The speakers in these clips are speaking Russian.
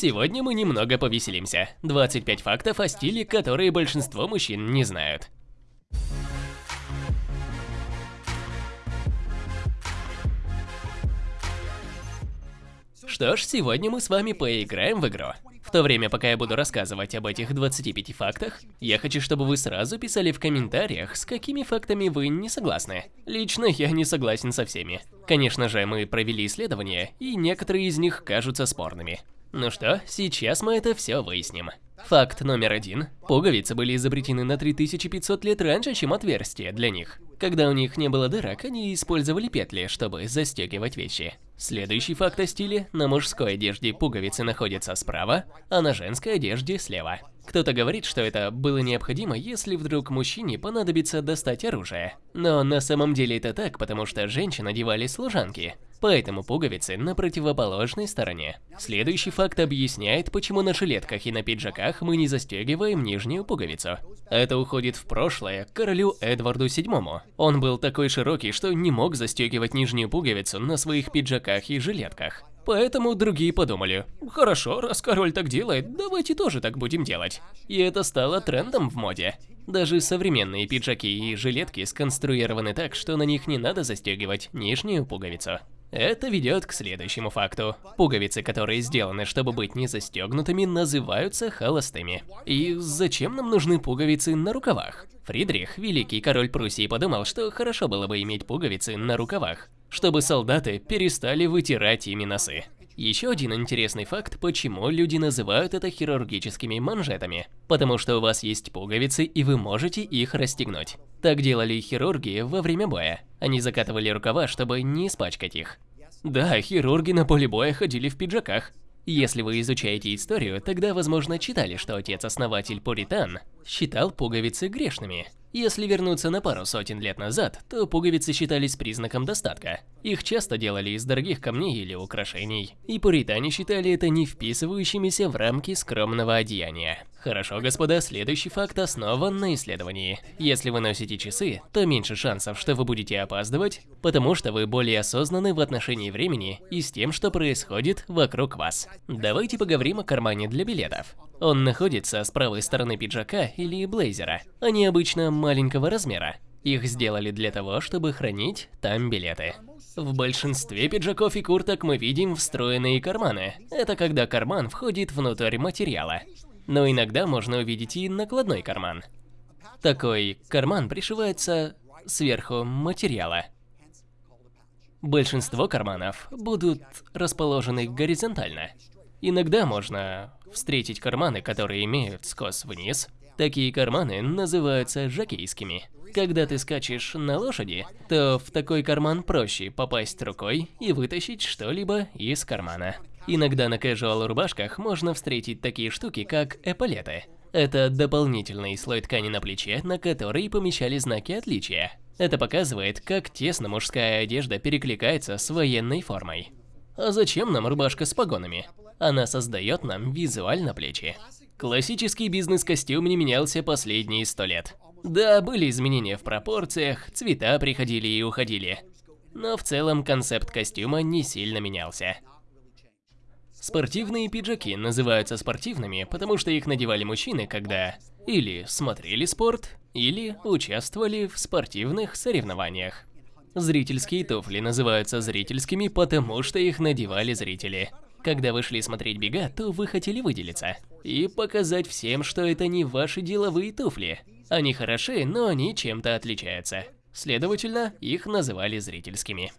Сегодня мы немного повеселимся. 25 фактов о стиле, которые большинство мужчин не знают. Что ж, сегодня мы с вами поиграем в игру. В то время, пока я буду рассказывать об этих 25 фактах, я хочу, чтобы вы сразу писали в комментариях, с какими фактами вы не согласны. Лично я не согласен со всеми. Конечно же, мы провели исследования, и некоторые из них кажутся спорными. Ну что, сейчас мы это все выясним. Факт номер один. Пуговицы были изобретены на 3500 лет раньше, чем отверстия для них. Когда у них не было дырок, они использовали петли, чтобы застегивать вещи. Следующий факт о стиле. На мужской одежде пуговицы находятся справа, а на женской одежде слева. Кто-то говорит, что это было необходимо, если вдруг мужчине понадобится достать оружие. Но на самом деле это так, потому что женщин одевали служанки. Поэтому пуговицы на противоположной стороне. Следующий факт объясняет, почему на жилетках и на пиджаках мы не застегиваем нижнюю пуговицу. Это уходит в прошлое к королю Эдварду VII. Он был такой широкий, что не мог застегивать нижнюю пуговицу на своих пиджаках и жилетках. Поэтому другие подумали, хорошо, раз король так делает, давайте тоже так будем делать. И это стало трендом в моде. Даже современные пиджаки и жилетки сконструированы так, что на них не надо застегивать нижнюю пуговицу. Это ведет к следующему факту. Пуговицы, которые сделаны, чтобы быть не застегнутыми, называются холостыми. И зачем нам нужны пуговицы на рукавах? Фридрих, великий король Пруссии, подумал, что хорошо было бы иметь пуговицы на рукавах, чтобы солдаты перестали вытирать ими носы. Еще один интересный факт, почему люди называют это хирургическими манжетами. Потому что у вас есть пуговицы, и вы можете их расстегнуть. Так делали хирурги во время боя. Они закатывали рукава, чтобы не испачкать их. Да, хирурги на поле боя ходили в пиджаках. Если вы изучаете историю, тогда, возможно, читали, что отец-основатель Пуритан считал пуговицы грешными. Если вернуться на пару сотен лет назад, то пуговицы считались признаком достатка. Их часто делали из дорогих камней или украшений, и пуритане считали это не вписывающимися в рамки скромного одеяния. Хорошо, господа, следующий факт основан на исследовании. Если вы носите часы, то меньше шансов, что вы будете опаздывать, потому что вы более осознаны в отношении времени и с тем, что происходит вокруг вас. Давайте поговорим о кармане для билетов. Он находится с правой стороны пиджака или блейзера. Они обычно маленького размера. Их сделали для того, чтобы хранить там билеты. В большинстве пиджаков и курток мы видим встроенные карманы. Это когда карман входит внутрь материала. Но иногда можно увидеть и накладной карман. Такой карман пришивается сверху материала. Большинство карманов будут расположены горизонтально. Иногда можно встретить карманы, которые имеют скос вниз. Такие карманы называются жакейскими. Когда ты скачешь на лошади, то в такой карман проще попасть рукой и вытащить что-либо из кармана. Иногда на casual рубашках можно встретить такие штуки, как эполеты. Это дополнительный слой ткани на плече, на который помещали знаки отличия. Это показывает, как тесно мужская одежда перекликается с военной формой. А зачем нам рубашка с погонами? Она создает нам визуально плечи. Классический бизнес-костюм не менялся последние сто лет. Да, были изменения в пропорциях, цвета приходили и уходили. Но в целом концепт костюма не сильно менялся. Спортивные пиджаки называются спортивными, потому что их надевали мужчины, когда или смотрели спорт, или участвовали в спортивных соревнованиях. Зрительские туфли называются зрительскими, потому что их надевали зрители. Когда вы шли смотреть бега, то вы хотели выделиться и показать всем, что это не ваши деловые туфли. Они хороши, но они чем-то отличаются. Следовательно, их называли зрительскими.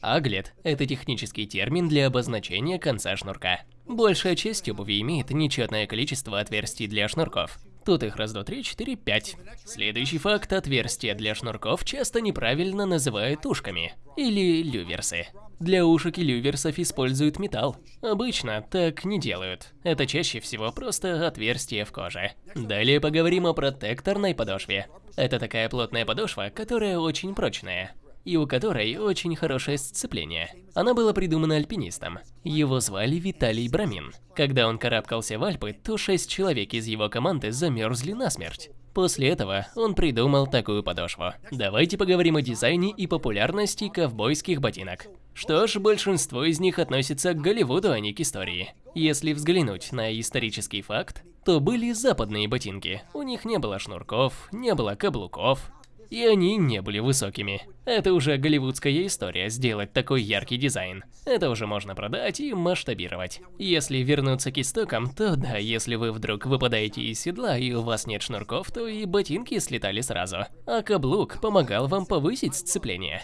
Аглет – это технический термин для обозначения конца шнурка. Большая часть обуви имеет нечетное количество отверстий для шнурков. Тут их раз, два, три, четыре, пять. Следующий факт – отверстия для шнурков часто неправильно называют ушками или люверсы. Для ушек и люверсов используют металл. Обычно так не делают. Это чаще всего просто отверстие в коже. Далее поговорим о протекторной подошве. Это такая плотная подошва, которая очень прочная и у которой очень хорошее сцепление. Она была придумана альпинистом. Его звали Виталий Брамин. Когда он карабкался в Альпы, то шесть человек из его команды замерзли насмерть. После этого он придумал такую подошву. Давайте поговорим о дизайне и популярности ковбойских ботинок. Что ж, большинство из них относится к Голливуду, а не к истории. Если взглянуть на исторический факт, то были западные ботинки. У них не было шнурков, не было каблуков, и они не были высокими. Это уже голливудская история, сделать такой яркий дизайн. Это уже можно продать и масштабировать. Если вернуться к истокам, то да, если вы вдруг выпадаете из седла и у вас нет шнурков, то и ботинки слетали сразу. А каблук помогал вам повысить сцепление.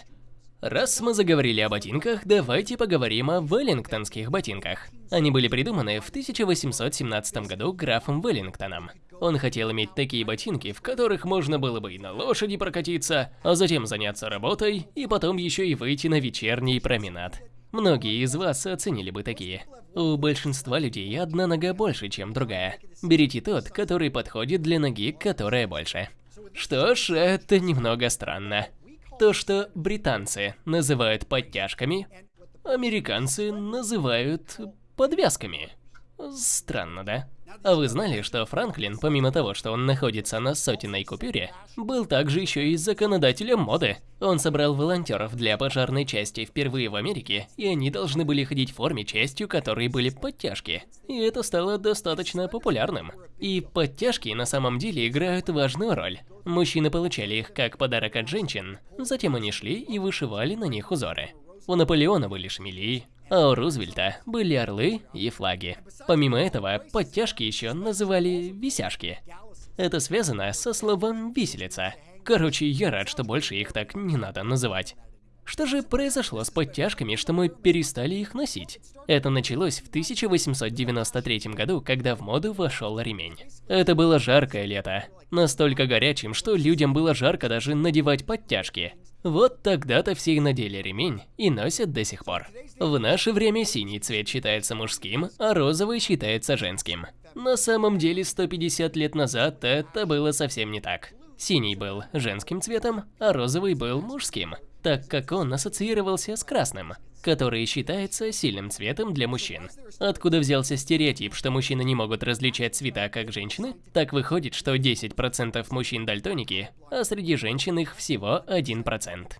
Раз мы заговорили о ботинках, давайте поговорим о веллингтонских ботинках. Они были придуманы в 1817 году графом Веллингтоном. Он хотел иметь такие ботинки, в которых можно было бы и на лошади прокатиться, а затем заняться работой, и потом еще и выйти на вечерний променад. Многие из вас оценили бы такие. У большинства людей одна нога больше, чем другая. Берите тот, который подходит для ноги, которая больше. Что ж, это немного странно. То, что британцы называют подтяжками, американцы называют подвязками. Странно, да? А вы знали, что Франклин, помимо того, что он находится на сотенной купюре, был также еще и законодателем моды? Он собрал волонтеров для пожарной части впервые в Америке, и они должны были ходить в форме, частью которой были подтяжки. И это стало достаточно популярным. И подтяжки на самом деле играют важную роль. Мужчины получали их как подарок от женщин, затем они шли и вышивали на них узоры. У Наполеона были шмели, а у Рузвельта были орлы и флаги. Помимо этого, подтяжки еще называли висяшки. Это связано со словом «виселица». Короче, я рад, что больше их так не надо называть. Что же произошло с подтяжками, что мы перестали их носить? Это началось в 1893 году, когда в моду вошел ремень. Это было жаркое лето. Настолько горячим, что людям было жарко даже надевать подтяжки. Вот тогда-то все и надели ремень и носят до сих пор. В наше время синий цвет считается мужским, а розовый считается женским. На самом деле 150 лет назад это было совсем не так. Синий был женским цветом, а розовый был мужским так как он ассоциировался с красным, который считается сильным цветом для мужчин. Откуда взялся стереотип, что мужчины не могут различать цвета, как женщины? Так выходит, что 10% мужчин дальтоники, а среди женщин их всего 1%.